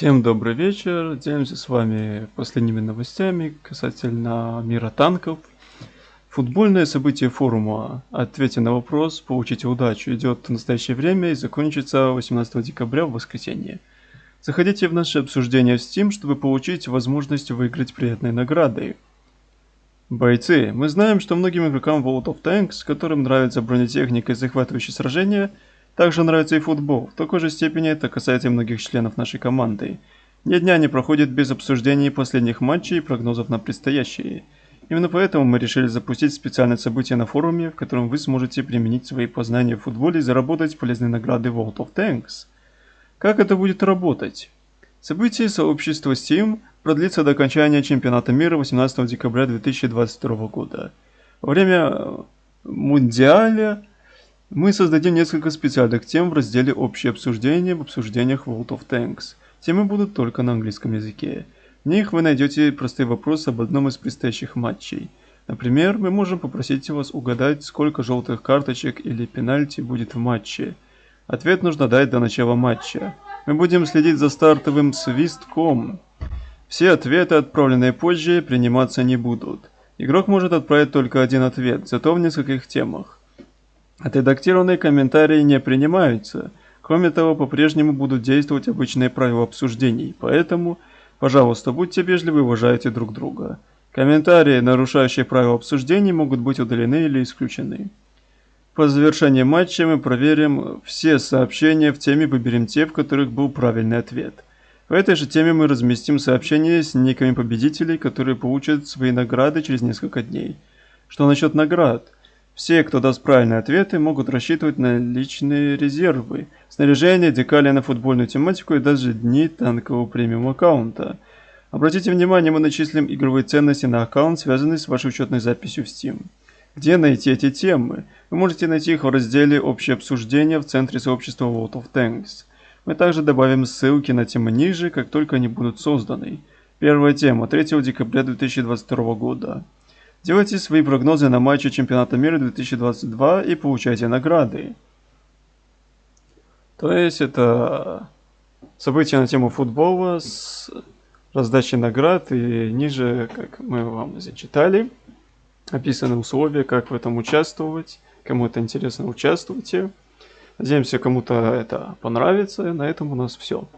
Всем добрый вечер. Делимся с вами последними новостями касательно мира танков. Футбольное событие форума «Ответьте на вопрос, получите удачу» идет в настоящее время и закончится 18 декабря в воскресенье. Заходите в наше обсуждение в Steam, чтобы получить возможность выиграть приятные награды. Бойцы, мы знаем, что многим игрокам World of Tanks, которым нравится бронетехника и захватывающие сражения, также нравится и футбол. В такой же степени это касается и многих членов нашей команды. Ни дня не проходит без обсуждений последних матчей и прогнозов на предстоящие. Именно поэтому мы решили запустить специальное событие на форуме, в котором вы сможете применить свои познания в футболе и заработать полезные награды World of Tanks. Как это будет работать? Событие сообщества Steam продлится до окончания чемпионата мира 18 декабря 2022 года. Во время Мундиаля мы создадим несколько специальных тем в разделе «Общее обсуждение» в обсуждениях World of Tanks. Темы будут только на английском языке. В них вы найдете простые вопросы об одном из предстоящих матчей. Например, мы можем попросить вас угадать, сколько желтых карточек или пенальти будет в матче. Ответ нужно дать до начала матча. Мы будем следить за стартовым свистком. Все ответы, отправленные позже, приниматься не будут. Игрок может отправить только один ответ, зато в нескольких темах. Отредактированные комментарии не принимаются. Кроме того, по-прежнему будут действовать обычные правила обсуждений, поэтому, пожалуйста, будьте вежливы и уважайте друг друга. Комментарии, нарушающие правила обсуждений, могут быть удалены или исключены. По завершении матча мы проверим все сообщения в теме выберем те, в которых был правильный ответ. В этой же теме мы разместим сообщения с никами победителей, которые получат свои награды через несколько дней. Что насчет наград? Все, кто даст правильные ответы, могут рассчитывать на личные резервы, снаряжение, декали на футбольную тематику и даже дни танкового премиум аккаунта. Обратите внимание, мы начислим игровые ценности на аккаунт, связанный с вашей учетной записью в Steam. Где найти эти темы? Вы можете найти их в разделе «Общее обсуждение» в центре сообщества World of Tanks. Мы также добавим ссылки на темы ниже, как только они будут созданы. Первая тема 3 декабря 2022 года. Делайте свои прогнозы на матчи чемпионата мира 2022 и получайте награды. То есть это событие на тему футбола с раздачей наград и ниже, как мы вам зачитали, описаны условия, как в этом участвовать. Кому это интересно, участвуйте. Надеемся, кому-то это понравится. На этом у нас все.